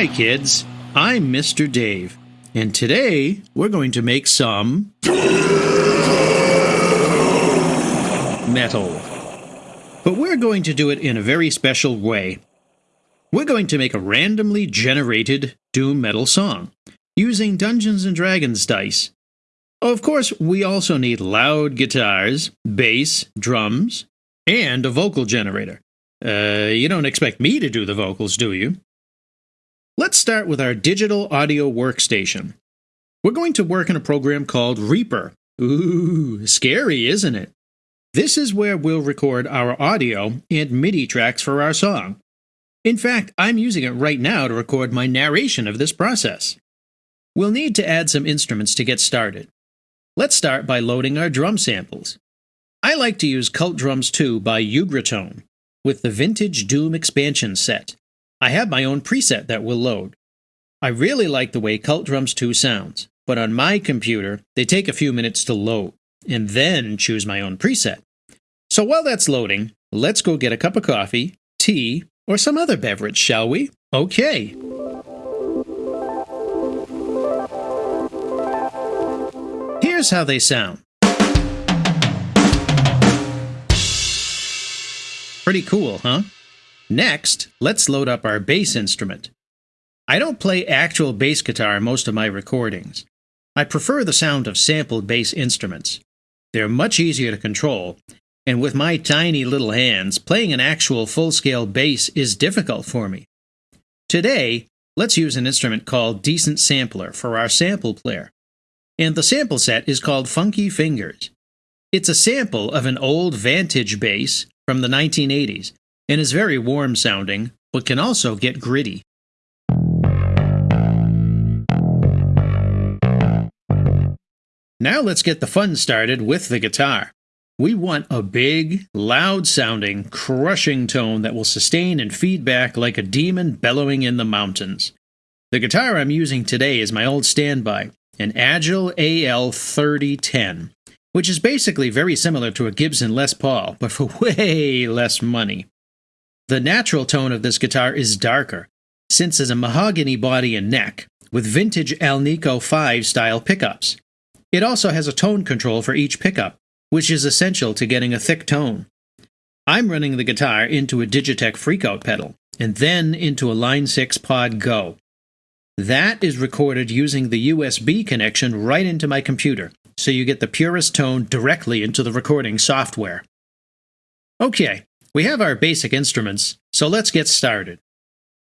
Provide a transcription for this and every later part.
Hi, kids. I'm Mr. Dave, and today we're going to make some metal. But we're going to do it in a very special way. We're going to make a randomly generated doom metal song using Dungeons and Dragons dice. Of course, we also need loud guitars, bass, drums, and a vocal generator. Uh, you don't expect me to do the vocals, do you? Let's start with our digital audio workstation. We're going to work in a program called Reaper. Ooh, scary, isn't it? This is where we'll record our audio and MIDI tracks for our song. In fact, I'm using it right now to record my narration of this process. We'll need to add some instruments to get started. Let's start by loading our drum samples. I like to use Cult Drums 2 by Ugritone with the Vintage Doom expansion set. I have my own preset that will load. I really like the way Cult Drums 2 sounds, but on my computer, they take a few minutes to load, and then choose my own preset. So while that's loading, let's go get a cup of coffee, tea, or some other beverage, shall we? Okay. Here's how they sound. Pretty cool, huh? Next, let's load up our bass instrument. I don't play actual bass guitar in most of my recordings. I prefer the sound of sampled bass instruments. They're much easier to control, and with my tiny little hands, playing an actual full scale bass is difficult for me. Today, let's use an instrument called Decent Sampler for our sample player. And the sample set is called Funky Fingers. It's a sample of an old Vantage bass from the 1980s and is very warm sounding, but can also get gritty. Now let's get the fun started with the guitar. We want a big, loud sounding, crushing tone that will sustain and feed back like a demon bellowing in the mountains. The guitar I'm using today is my old standby, an Agile AL 3010 which is basically very similar to a Gibson Les Paul, but for way less money. The natural tone of this guitar is darker, since it's a mahogany body and neck, with vintage Alnico 5 style pickups. It also has a tone control for each pickup, which is essential to getting a thick tone. I'm running the guitar into a DigiTech FreqOut pedal, and then into a Line 6 Pod Go. That is recorded using the USB connection right into my computer, so you get the purest tone directly into the recording software. Okay, we have our basic instruments, so let's get started.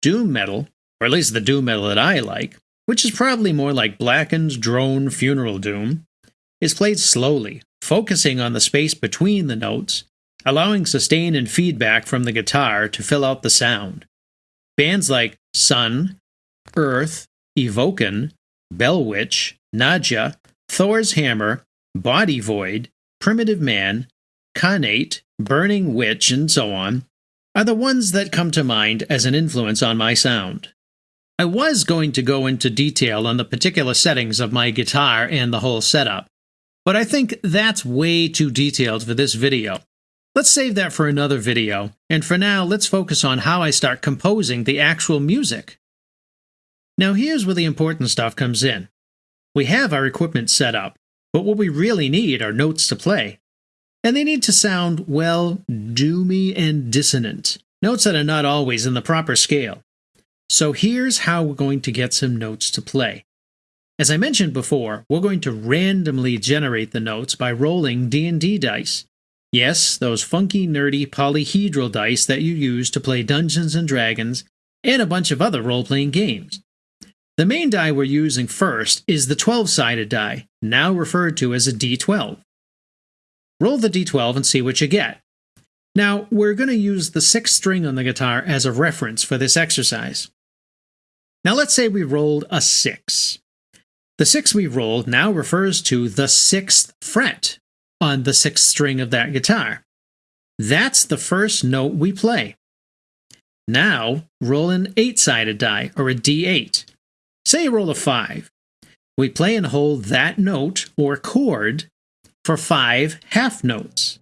Doom metal, or at least the doom metal that I like, which is probably more like blackened drone funeral doom, is played slowly, focusing on the space between the notes, allowing sustain and feedback from the guitar to fill out the sound. Bands like Sunn, Earth, Evoken, Bell Witch, Nadja, Thorr's Hammer, Body Void, Primitive Man, Khanate, Burning Witch, and so on, are the ones that come to mind as an influence on my sound. I was going to go into detail on the particular settings of my guitar and the whole setup, but I think that's way too detailed for this video. Let's save that for another video, and for now, let's focus on how I start composing the actual music. Now here's where the important stuff comes in. We have our equipment set up, but what we really need are notes to play. And they need to sound, well, doomy and dissonant, notes that are not always in the proper scale. So here's how we're going to get some notes to play. As I mentioned before, we're going to randomly generate the notes by rolling D&D dice. Yes, those funky, nerdy polyhedral dice that you use to play Dungeons & Dragons and a bunch of other role-playing games. The main die we're using first is the 12-sided die, now referred to as a D12. Roll the D12 and see what you get. Now, we're going to use the sixth string on the guitar as a reference for this exercise. Now let's say we rolled a 6. The 6 we rolled now refers to the 6th fret on the 6th string of that guitar. That's the first note we play. Now, roll an 8-sided die, or a D8. Say you roll a 5. We play and hold that note or chord for five half notes.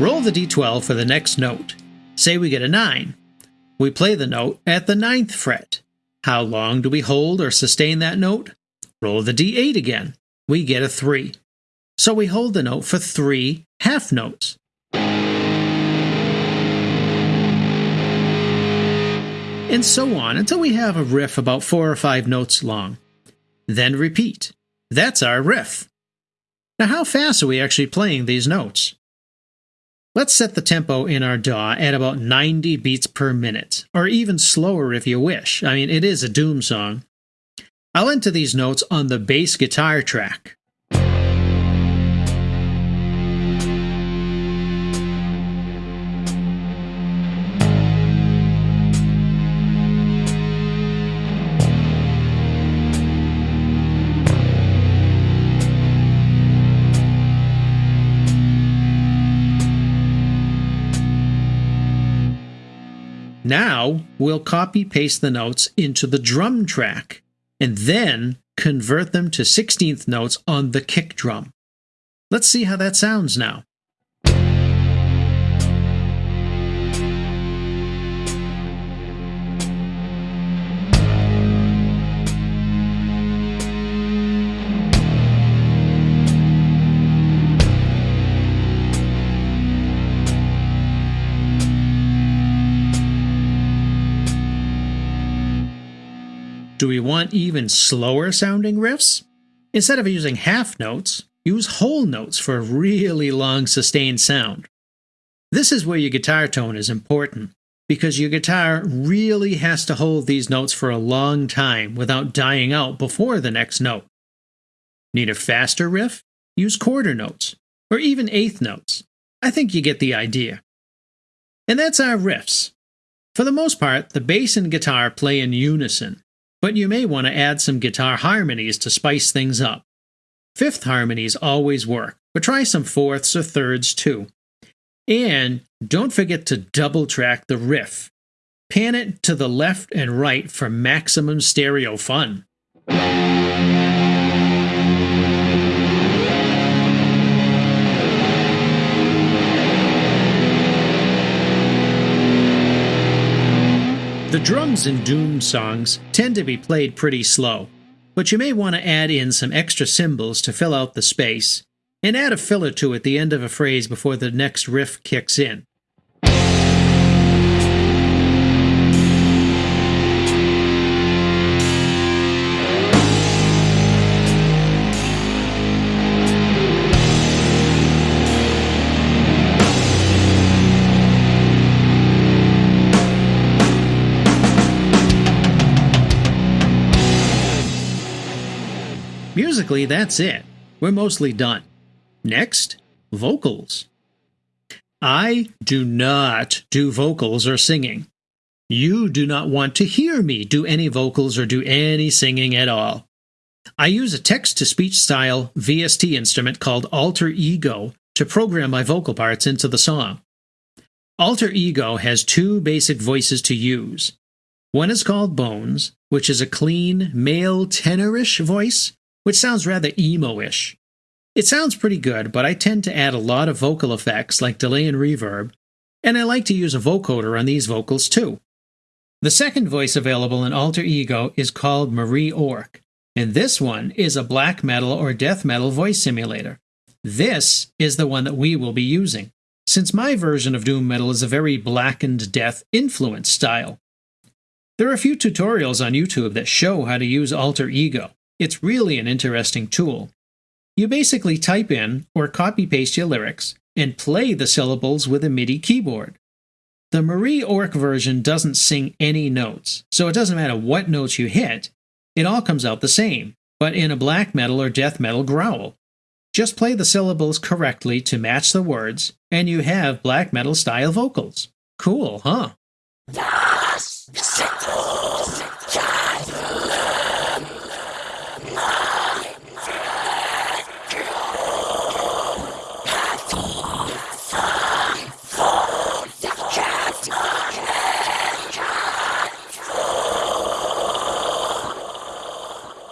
Roll the d12 for the next note. Say we get a 9. We play the note at the ninth fret. How long do we hold or sustain that note? Roll the d8 again. We get a 3. So we hold the note for three half notes. And so on until we have a riff about four or five notes long. Then repeat. That's our riff. Now, how fast are we actually playing these notes? Let's set the tempo in our DAW at about 90 beats per minute, or even slower if you wish. I mean, it is a Doom song. I'll enter these notes on the bass guitar track. Now we'll copy paste the notes into the drum track and then convert them to 16th notes on the kick drum. Let's see how that sounds now. Do we want even slower sounding riffs? Instead of using half notes, use whole notes for a really long sustained sound. This is where your guitar tone is important, because your guitar really has to hold these notes for a long time without dying out before the next note. Need a faster riff? Use quarter notes, or even eighth notes. I think you get the idea. And that's our riffs. For the most part, the bass and guitar play in unison, but you may want to add some guitar harmonies to spice things up. Fifth harmonies always work, but try some fourths or thirds too. And don't forget to double track the riff. Pan it to the left and right for maximum stereo fun. The drums in Doom songs tend to be played pretty slow, but you may want to add in some extra cymbals to fill out the space, and add a filler to at the end of a phrase before the next riff kicks in. Musically, that's it. We're mostly done. Next, vocals. I do not do vocals or singing. You do not want to hear me do any vocals or do any singing at all. I use a text to speech style VST instrument called Alter Ego to program my vocal parts into the song. Alter Ego has two basic voices to use. One is called Bones, which is a clean, male tenorish voice, which sounds rather emo ish. It sounds pretty good, but I tend to add a lot of vocal effects like delay and reverb, and I like to use a vocoder on these vocals too. The second voice available in Alter Ego is called Marie Ork, and this one is a black metal or death metal voice simulator. This is the one that we will be using, since my version of Doom Metal is a very blackened death influence style. There are a few tutorials on YouTube that show how to use Alter Ego, it's really an interesting tool. You basically type in or copy paste your lyrics and play the syllables with a MIDI keyboard. The Marie Ork version doesn't sing any notes, so it doesn't matter what notes you hit, it all comes out the same, but in a black metal or death metal growl. Just play the syllables correctly to match the words, and you have black metal style vocals. Cool, huh?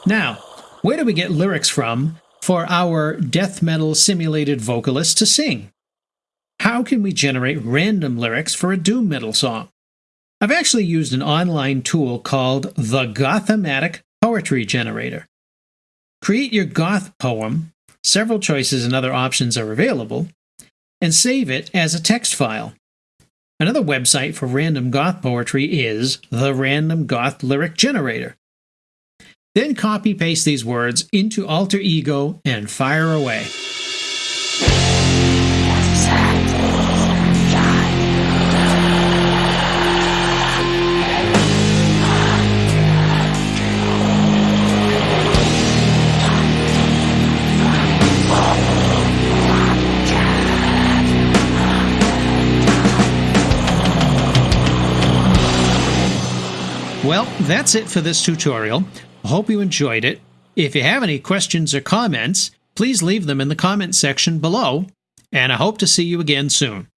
Now, where do we get lyrics from for our death metal simulated vocalist to sing? How how can we generate random lyrics for a doom metal song? I've actually used an online tool called the Gothamatic Poetry Generator. Create your goth poem, several choices and other options are available, and save it as a text file. Another website for random goth poetry is the Random Goth Lyric Generator. Then copy paste these words into Alter Ego and fire away. Well, that's it for this tutorial. Hope you enjoyed it. If you have any questions or comments, please leave them in the comment section below, and I hope to see you again soon.